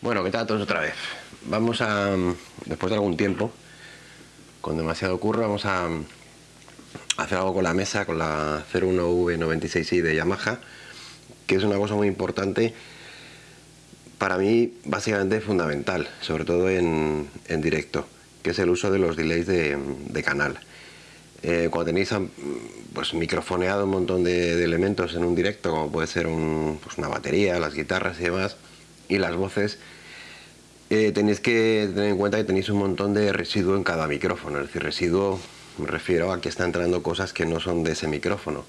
Bueno, ¿qué tal todos otra vez? Vamos a, después de algún tiempo, con demasiado curro, vamos a hacer algo con la mesa, con la 01V96i de Yamaha, que es una cosa muy importante, para mí básicamente fundamental, sobre todo en, directo, que es el uso de los delays de, canal. Eh, cuando tenéis pues, microfoneado un montón de, elementos en un directo, como puede ser pues, una batería, las guitarras y demás, y las voces, eh, tenéis que tener en cuenta que tenéis un montón de residuo en cada micrófono, es decir, residuo me refiero a que está entrando cosas que no son de ese micrófono.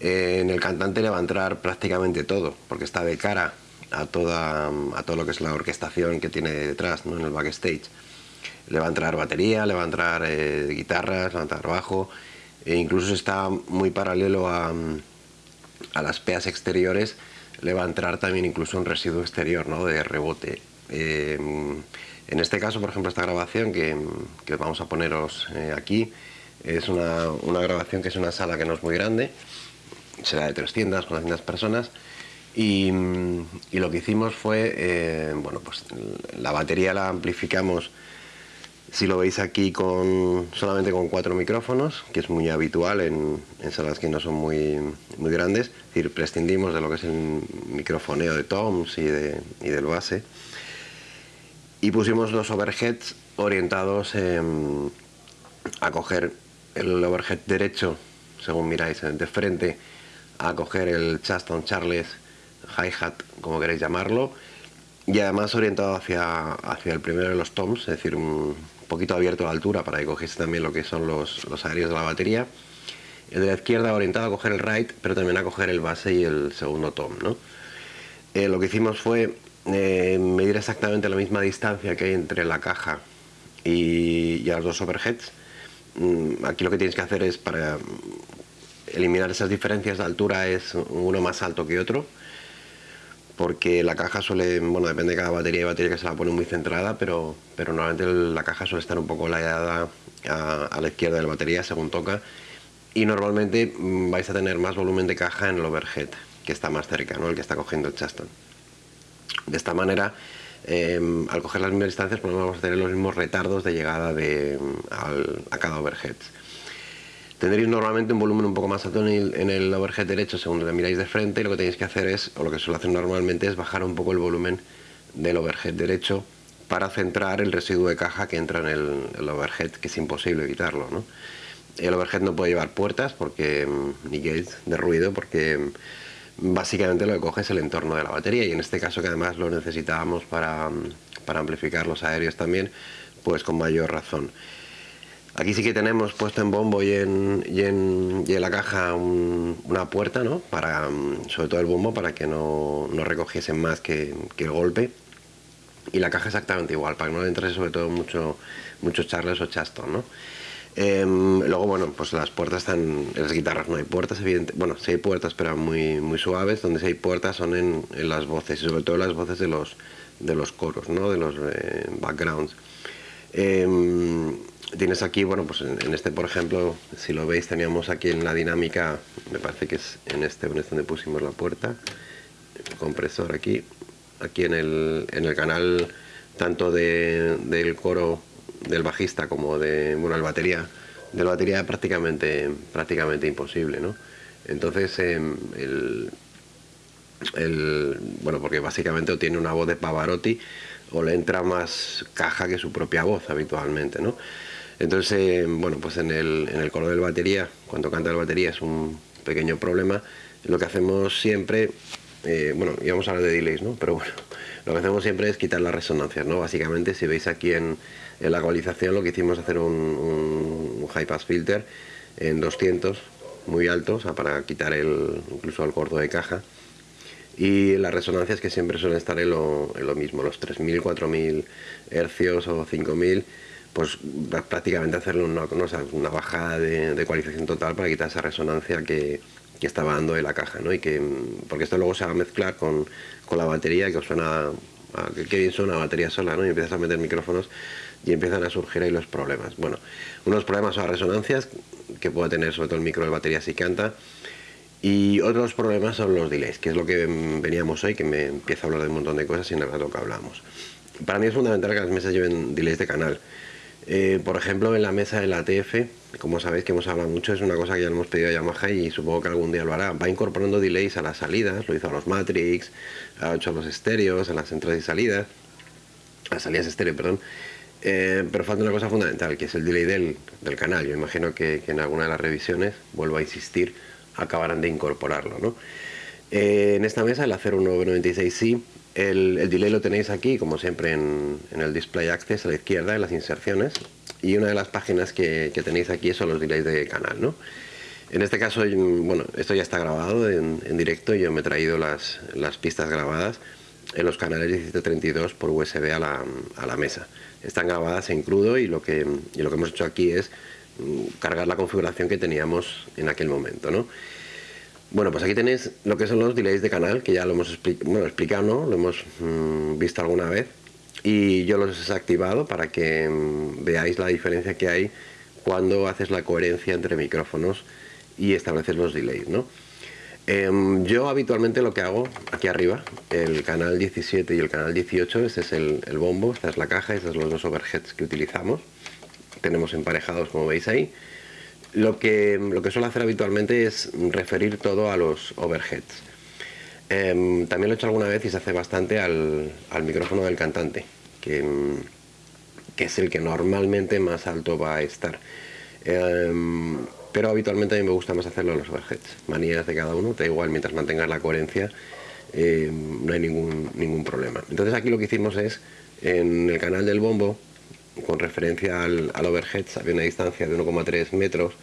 Eh, en el cantante le va a entrar prácticamente todo, porque está de cara a, toda, a todo lo que es la orquestación que tiene detrás, ¿no? en el backstage. Le va a entrar batería, le va a entrar eh, guitarras, le va a entrar bajo, e incluso está muy paralelo a, a las peas exteriores, le va a entrar también incluso un residuo exterior ¿no? de rebote. Eh, en este caso, por ejemplo, esta grabación que, vamos a poneros eh, aquí, es una, grabación que es una sala que no es muy grande, será de 300, 400 personas, y, lo que hicimos fue, eh, bueno, pues la batería la amplificamos, si lo veis aquí, con solamente con cuatro micrófonos, que es muy habitual en, salas que no son muy, muy grandes, es decir, prescindimos de lo que es el microfoneo de toms y, de, y del base, y pusimos los overheads orientados a coger el overhead derecho, según miráis de frente, a coger el Chaston Charles hi-hat, como queréis llamarlo, y además orientado hacia, hacia el primero de los toms, es decir, un poquito abierto a la altura para que cogiese también lo que son los, los aéreos de la batería. El de la izquierda orientado a coger el right, pero también a coger el base y el segundo tom. ¿no? Eh, lo que hicimos fue eh, medir exactamente la misma distancia que hay entre la caja y, y los dos overheads. Mm, aquí lo que tienes que hacer es para eliminar esas diferencias de altura es uno más alto que otro porque la caja suele, bueno, depende de cada batería y batería que se la pone muy centrada, pero, pero normalmente la caja suele estar un poco ladeada a, a la izquierda de la batería según toca y normalmente mm, vais a tener más volumen de caja en el overhead, que está más cerca, ¿no? el que está cogiendo el chaston. De esta manera, em, al coger las mismas distancias, pues vamos a tener los mismos retardos de llegada a cada overhead. Tendréis normalmente un volumen un poco más alto en el, overhead derecho según lo miráis de frente y lo que tenéis que hacer es, o lo que suelo hacer normalmente es bajar un poco el volumen del overhead derecho para centrar el residuo de caja que entra en el, overhead, que es imposible evitarlo. El overhead no puede llevar puertas porque em, ni gates de ruido porque em, básicamente lo que coge es el entorno de la batería y en este caso que además lo necesitábamos para, amplificar los aéreos también, pues con mayor razón. Aquí sí que tenemos puesto en bombo y en, y en, la caja una puerta, ¿no? Para, sobre todo el bombo, para que no, no recogiesen más que, el golpe. Y la caja exactamente igual, para que no le entrase sobre todo mucho, mucho charles o chaston, ¿no? Em, luego, bueno, pues las puertas están, en las guitarras no hay puertas, evidente, bueno, sí hay puertas, pero muy, muy suaves, donde sí hay puertas son en, las voces, y sobre todo las voces de los, de los coros, ¿no? de los eh, backgrounds. Em, tienes aquí, bueno, pues en, este, por ejemplo, si lo veis, teníamos aquí en la dinámica, me parece que es en este, en este donde pusimos la puerta, el compresor aquí, aquí en el, en el canal tanto de, del coro del bajista como de bueno el batería de la batería prácticamente prácticamente imposible ¿no? entonces em, el, bueno porque básicamente tiene una voz de Pavarotti o le entra más caja que su propia voz habitualmente ¿no? Entonces em, bueno pues en el, en el coro del batería cuando canta el batería es un pequeño problema lo que hacemos siempre eh, bueno íbamos a hablar de delays ¿no? pero bueno lo que hacemos siempre es quitar las resonancias ¿no? básicamente si veis aquí en en la ecualización lo que hicimos es hacer un, high pass filter en 200 muy alto, o sea, para quitar el, incluso el corto de caja y las resonancias que siempre suelen estar en lo, mismo, los 3000, 4000 hercios o 5000 pues prácticamente hacerle una, una bajada de, ecualización total para quitar esa resonancia que, estaba dando en la caja, ¿no? Y que, porque esto luego se va a mezclar con, la batería que suena, que, bien suena batería sola, ¿no? Y empiezas a meter micrófonos y empiezan a surgir ahí los problemas. Bueno, unos problemas son las resonancias que puede tener sobre todo el micro de batería si canta Y otros problemas son los delays, que es lo que veníamos hoy, que me empieza a hablar de un montón de cosas y nada lo que hablamos. Para mí es fundamental que las mesas lleven delays de canal. Eh, por ejemplo, en la mesa de la TF, como sabéis que hemos hablado mucho, es una cosa que ya le hemos pedido a Yamaha y supongo que algún día lo hará. Va incorporando delays a las salidas, lo hizo a los Matrix, ha hecho a los estéreos, a las entradas y salidas, a las salidas estéreo, perdón. Eh, pero falta una cosa fundamental, que es el delay del, del canal. Yo imagino que, en alguna de las revisiones, vuelvo a insistir, acabarán de incorporarlo. ¿no? Eh, en esta mesa, el 01996i, el, el, delay lo tenéis aquí, como siempre, en, el Display Access a la izquierda, en las inserciones. Y una de las páginas que, tenéis aquí son los delays de canal. ¿no? En este caso, bueno, esto ya está grabado en, en directo. Yo me he traído las, pistas grabadas en los canales 1732 por USB a la, mesa. Están grabadas en crudo y lo que, y lo que hemos hecho aquí es cargar la configuración que teníamos en aquel momento, ¿no? Bueno, pues aquí tenéis lo que son los delays de canal, que ya lo hemos bueno, explicado, ¿no? Lo hemos mmm, visto alguna vez. Y yo los he desactivado para que mmm, veáis la diferencia que hay cuando haces la coherencia entre micrófonos y estableces los delays, ¿no? Eh, yo habitualmente lo que hago aquí arriba, el canal 17 y el canal 18, este es el, el bombo, esta es la caja, estos son los dos overheads que utilizamos tenemos emparejados como veis ahí. Lo que, lo que suelo hacer habitualmente es referir todo a los overheads. Eh, también lo he hecho alguna vez y se hace bastante al, al micrófono del cantante, que, que, es el que normalmente más alto va a estar. Eh, pero habitualmente a mí me gusta más hacerlo a los overheads. Manías de cada uno, da igual, mientras mantengas la coherencia no hay ningún, ningún problema. Entonces aquí lo que hicimos es, en el canal del bombo, con referencia al, al overheads, había una distancia de 1,3 metros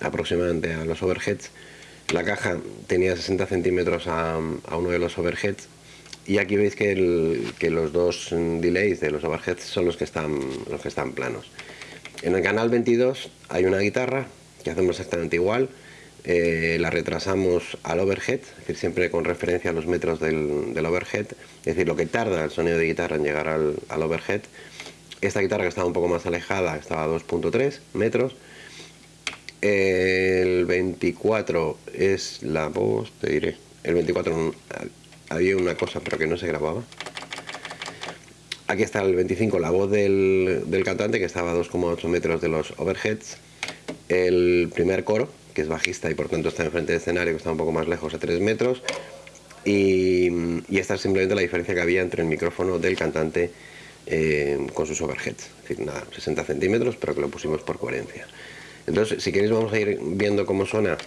aproximadamente a los overheads. La caja tenía 60 centímetros a, a uno de los overheads y aquí veis que, el, que, los dos delays de los overheads son los que están, los que están planos. En el canal 22 hay una guitarra que hacemos exactamente igual, eh, la retrasamos al overhead, es decir, siempre con referencia a los metros del, del, overhead, es decir, lo que tarda el sonido de guitarra en llegar al, al overhead, esta guitarra que estaba un poco más alejada estaba a 2.3 metros. El 24 es la voz, te diré. El 24 había una cosa pero que no se grababa. Aquí está el 25, la voz del, del cantante que estaba a 2,8 metros de los overheads. El primer coro, que es bajista y por tanto está enfrente del escenario, que está un poco más lejos, a 3 metros. Y, y esta es simplemente la diferencia que había entre el micrófono del cantante eh, con sus overheads, nada, 60 centímetros, pero que lo pusimos por coherencia. Entonces, si queréis vamos a ir viendo cómo suena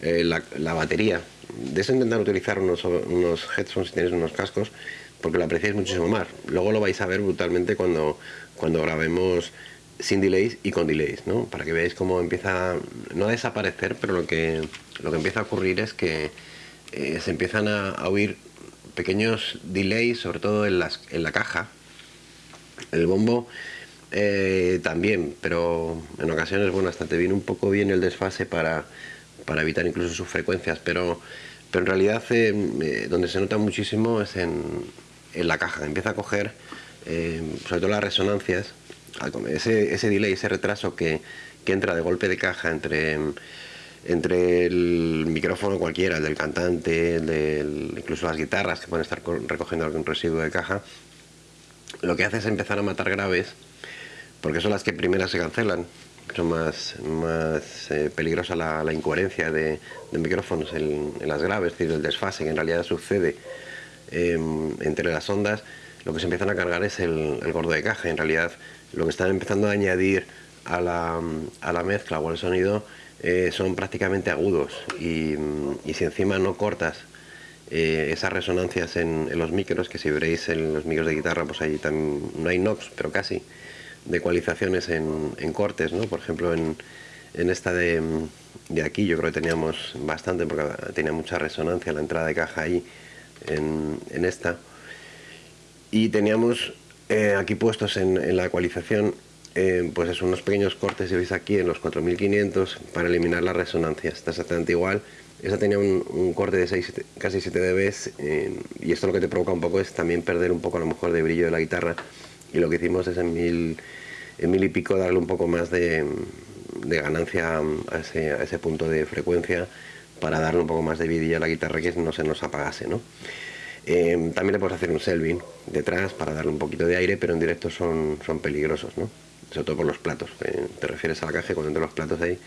eh, la, la, batería. De eso intentar utilizar unos, unos headphones si tenéis unos cascos, porque lo apreciáis muchísimo más. Luego lo vais a ver brutalmente cuando, cuando grabemos sin delays y con delays, ¿no? Para que veáis cómo empieza, no a desaparecer, pero lo que, lo que empieza a ocurrir es que eh, se empiezan a, a oír pequeños delays, sobre todo en, las, en la caja, el bombo eh, también, pero en ocasiones, bueno, hasta te viene un poco bien el desfase para, para evitar incluso sus frecuencias, pero, pero en realidad eh, eh, donde se nota muchísimo es en, en la caja, empieza a coger, sobre todo las resonancias, ese, ese delay, ese retraso que, que entra de golpe de caja entre entre el micrófono cualquiera, el del cantante, el del, incluso las guitarras que pueden estar recogiendo algún residuo de caja, lo que hace es empezar a matar graves, porque son las que primeras se cancelan. Son más, más eh, peligrosa la, la, incoherencia de, de micrófonos en, en, las graves, es decir, el desfase que en realidad sucede eh, entre las ondas. Lo que se empiezan a cargar es el, el, gordo de caja. En realidad, lo que están empezando a añadir a la, a la mezcla o al sonido eh, son prácticamente agudos. Y, y si encima no cortas eh, esas resonancias en, los micros, que si veréis en los micros de guitarra, pues ahí también no hay NOx, pero casi, de ecualizaciones en, cortes, ¿no? Por ejemplo, en, en esta de, de, aquí yo creo que teníamos bastante, porque tenía mucha resonancia la entrada de caja ahí, en, esta. Y teníamos eh, aquí puestos en, en, la ecualización, eh, pues es unos pequeños cortes, si veis aquí, en los 4500, para eliminar las resonancias. Está exactamente igual esa tenía un, un corte de 6, casi 7 dB eh, y esto lo que te provoca un poco es también perder un poco a lo mejor de brillo de la guitarra y lo que hicimos es en mil, mil y pico darle un poco más de, ganancia a ese, punto de frecuencia para darle un poco más de vidilla a la guitarra que no se nos apagase, ¿no? Eh, también le puedes hacer un selving detrás para darle un poquito de aire, pero en directo son, son peligrosos, ¿no? Sobre todo por los platos. te refieres a la caja y cuando entran los platos ahí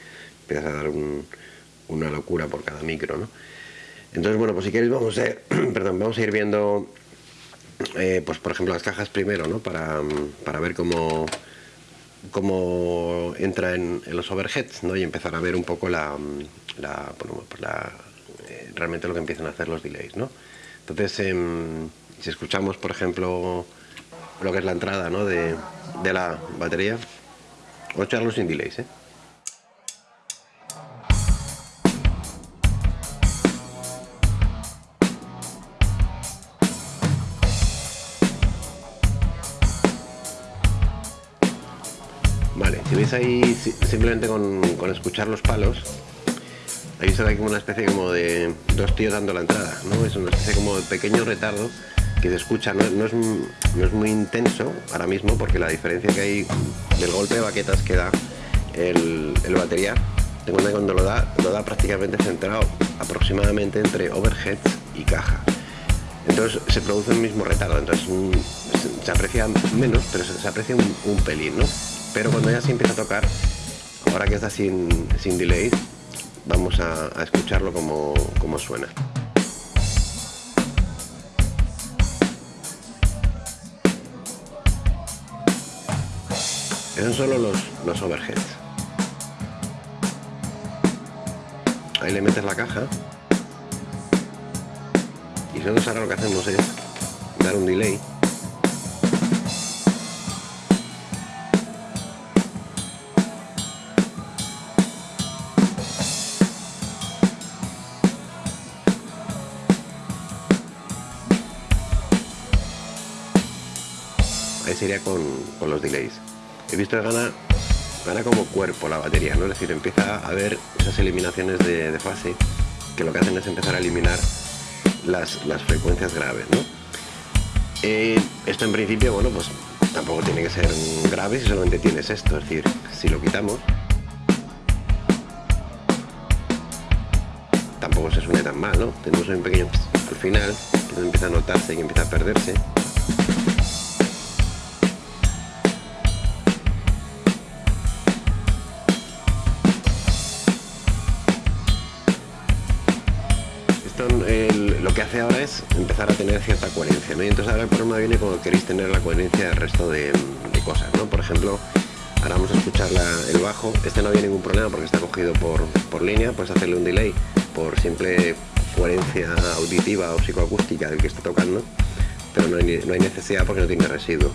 empiezas a dar una locura por cada micro, ¿no? Entonces, bueno, pues si queréis vamos a, perdón, vamos a ir viendo, eh, pues por ejemplo las cajas primero, ¿no? Para, para ver cómo, cómo entra en, los overheads, ¿no? Y empezar a ver un poco la, la, pues la eh, realmente lo que empiezan a hacer los delays, ¿no? Entonces, em, si escuchamos, por ejemplo, lo que es la entrada ¿no? de, de la batería, vamos a echarlo sin delays, ¿eh? Ahí simplemente con, escuchar los palos, Ahí se da como una especie como de dos tíos dando la entrada, ¿no? Es una especie como de pequeño retardo que se escucha, no, es, muy intenso ahora mismo porque la diferencia que hay del golpe de baquetas que da el, batería, tengo cuenta cuando lo da, lo da prácticamente centrado aproximadamente entre overheads y caja. Entonces se produce el mismo retardo, entonces se, aprecia menos, pero se, aprecia un, pelín, ¿no? Pero cuando ya se empieza a tocar, ahora que está sin, sin delay, vamos a, escucharlo como, suena. Esos son solo los, los overheads. Ahí le metes la caja. Y nosotros ahora lo que hacemos es dar un delay sería con, los delays. He visto que gana, gana como cuerpo la batería, ¿no? Es decir, empieza a haber esas eliminaciones de, fase que lo que hacen es empezar a eliminar las, las frecuencias graves. Eh, esto en principio, bueno, pues tampoco tiene que ser grave si solamente tienes esto, es decir, si lo quitamos, tampoco se suena tan mal, ¿no? Tenemos un pequeño al final, que empieza a notarse y empieza a perderse. Lo que hace ahora es empezar a tener cierta coherencia, ¿no? Y entonces ahora el problema viene cuando queréis tener la coherencia del resto de, cosas, ¿no? Por ejemplo, ahora vamos a escuchar el bajo, este no había ningún problema porque está cogido por, línea, puedes hacerle un delay por simple coherencia auditiva o psicoacústica del que está tocando, pero no hay, no hay necesidad porque no tiene residuo.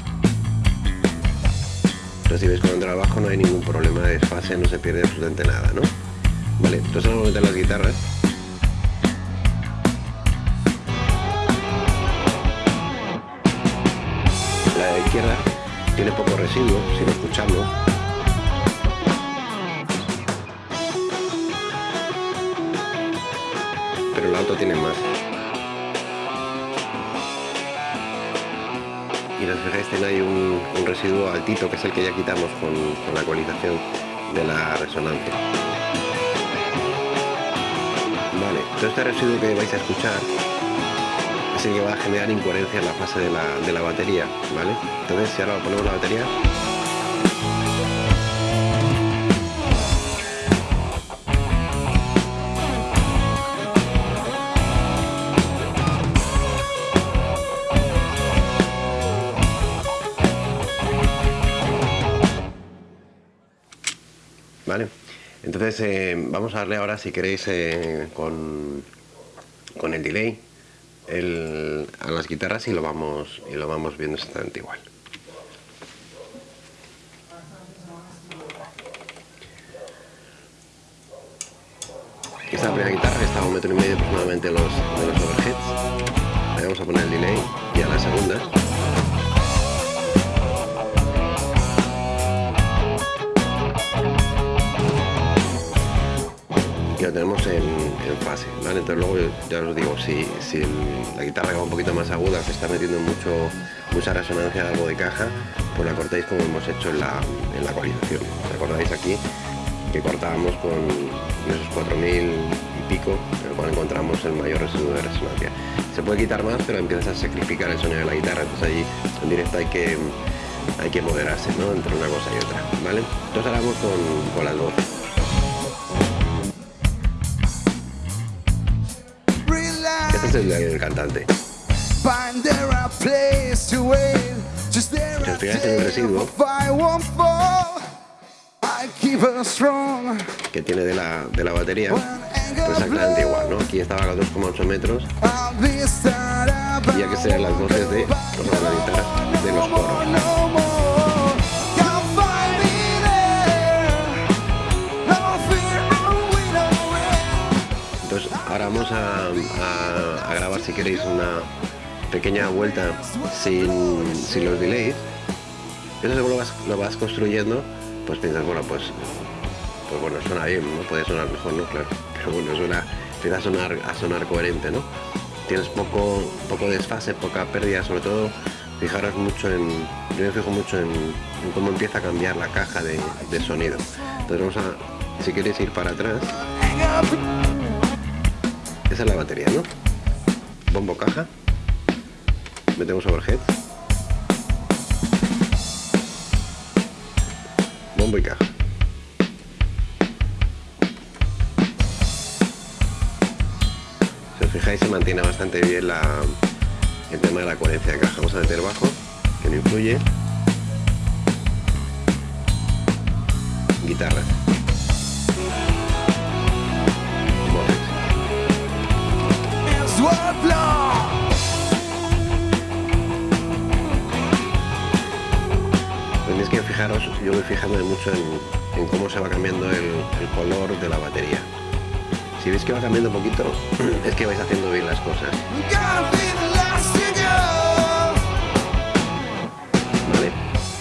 Entonces si veis cuando entra el bajo no hay ningún problema de desfase, no se pierde absolutamente nada, ¿no? Vale, entonces vamos a meter las guitarras. Izquierda tiene poco residuo, si lo escuchamos. Pero la auto tiene más. Y os fijáis, tiene ahí un, residuo altito, que es el que ya quitamos con, con la ecualización de la resonancia. Vale, todo este residuo que vais a escuchar Así que va a generar incoherencia en la fase de la, de la batería, ¿vale? Entonces si ahora ponemos la batería ¿Vale? Entonces eh, vamos a darle ahora si queréis eh, con, con el delay a las guitarras y lo vamos y lo vamos viendo exactamente igual. Esta primera guitarra que está a un metro y medio aproximadamente los, de los overheads. Vamos a poner el delay y a la segunda tenemos en, fase, Entonces luego ya os digo, si, si la guitarra va un poquito más aguda, se está metiendo mucho, mucha resonancia algo de caja, pues la cortáis como hemos hecho en la, en la ecualización. ¿Recordáis aquí que cortábamos con esos 4000 y pico en el cual encontramos el mayor residuo de resonancia. Se puede quitar más, pero empiezas a sacrificar el sonido de la guitarra, entonces allí en directo hay que, hay que moderarse ¿no? entre una cosa y otra. ¿vale? Entonces ahora vamos con, con las voces. Es el, el cantante. Si os fijáis en el residuo que tiene de la, de la batería, pues exactamente igual, ¿no? Aquí estaba a 2,8 metros. Y aquí serían las voces de, pues, la guitarra de los coros. Vamos a, grabar si queréis una pequeña vuelta sin, sin los delays. Eso según lo vas, lo vas construyendo, pues piensas, bueno, pues, pues bueno, suena bien, ¿no? Puede sonar mejor, ¿no? Claro, pero bueno, suena, empieza a sonar, a sonar coherente, ¿no? Tienes poco, poco desfase, poca pérdida, sobre todo fijaros mucho en, yo me fijo mucho en, cómo empieza a cambiar la caja de, de sonido. Entonces vamos a, si queréis ir para atrás, esa es la batería, ¿no? Bombo caja, metemos overhead. Bombo y caja. Si os fijáis se mantiene bastante bien la, el tema de la coherencia de caja. Vamos a meter bajo que no influye. Guitarra que fijaros, yo voy fijándome mucho en, cómo se va cambiando el, color de la batería. Si veis que va cambiando un poquito, es que vais haciendo bien las cosas. Vale,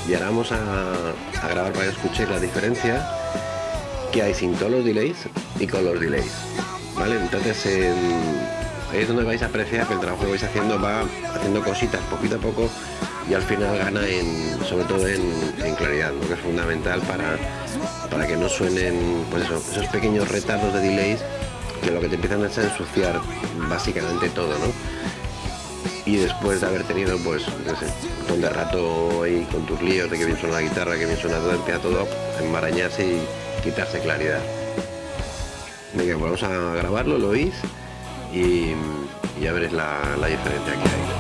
y ahora vamos a, grabar para que escuchéis la diferencia que hay sin todos los delays y con los delays. Vale, entonces ahí es donde vais a apreciar que el trabajo que vais haciendo va haciendo cositas poquito a poco y al final gana en, sobre todo en, claridad, lo que es fundamental para, para que no suenen pues esos pequeños retardos de delays que lo que te empiezan a ensuciar básicamente todo, ¿no? Y después de haber tenido pues un montón de rato ahí con tus líos de que bien suena la guitarra, que bien suena todo, empieza todo a enmarañarse y quitarse claridad. Venga, pues vamos a grabarlo, lo oís y ya veréis la, la diferencia que hay.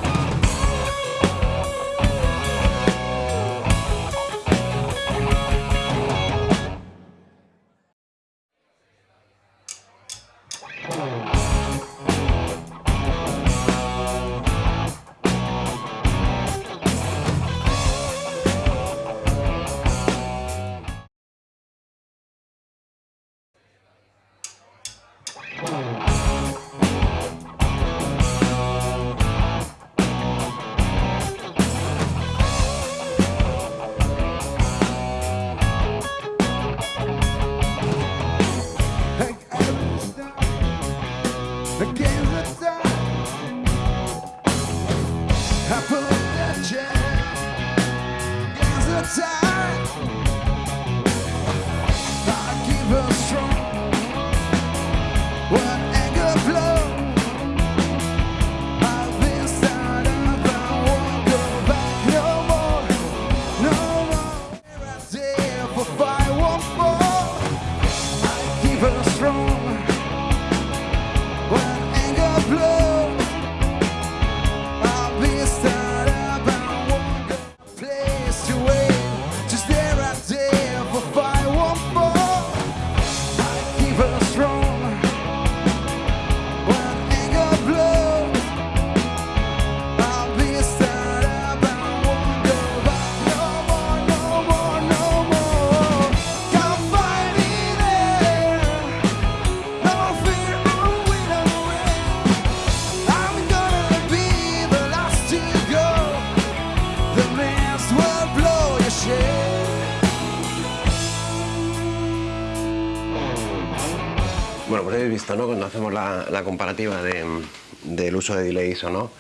¿No? Cuando hacemos la, comparativa del uso de delays o no,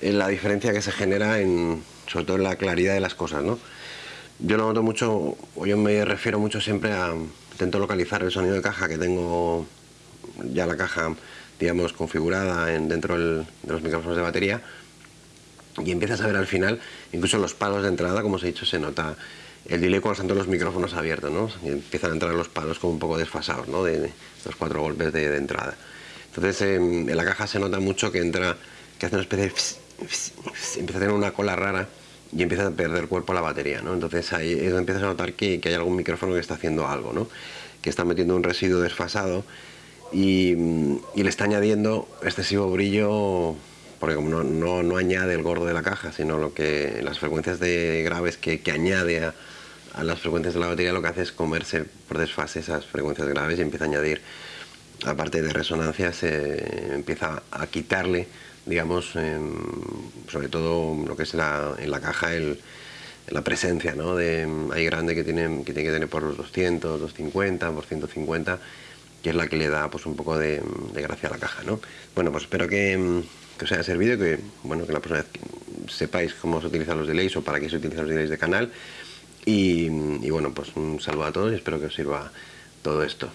la diferencia que se genera en, sobre todo en la claridad de las cosas, ¿no? Yo lo noto mucho, o yo me refiero mucho siempre a, intento localizar el sonido de caja que tengo ya la caja, digamos, configurada en, dentro de los micrófonos de batería y empiezas a ver al final, incluso los palos de entrada, como os he dicho, se nota el delay cuando están los micrófonos abiertos, ¿no? Y empiezan a entrar los palos como un poco desfasados, ¿no? De, los cuatro golpes de, entrada. Entonces em, en la caja se nota mucho que entra, que hace una especie de... empieza a tener una cola rara y empieza a perder cuerpo la batería, ¿no? Entonces ahí es donde empiezas a notar que, hay algún micrófono que está haciendo algo, ¿no? Que está metiendo un residuo desfasado y, le está añadiendo excesivo brillo porque como no, no, añade el gordo de la caja, sino lo que las frecuencias de graves que, añade a, las frecuencias de la batería lo que hace es comerse por desfase esas frecuencias graves y empieza a añadir, aparte de resonancia, se empieza a quitarle digamos, sobre todo lo que es la, en la caja, el, la presencia, ¿no? De, hay grande que tiene, que tiene que tener por los 200, 250, por 150, que es la que le da pues un poco de, gracia a la caja, ¿no? Bueno, pues espero que, os haya servido que, bueno, que la próxima vez sepáis cómo se utilizan los delays o para qué se utilizan los delays de canal. Y, y bueno, pues un saludo a todos y espero que os sirva todo esto.